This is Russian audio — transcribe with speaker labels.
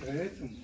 Speaker 1: Поэтому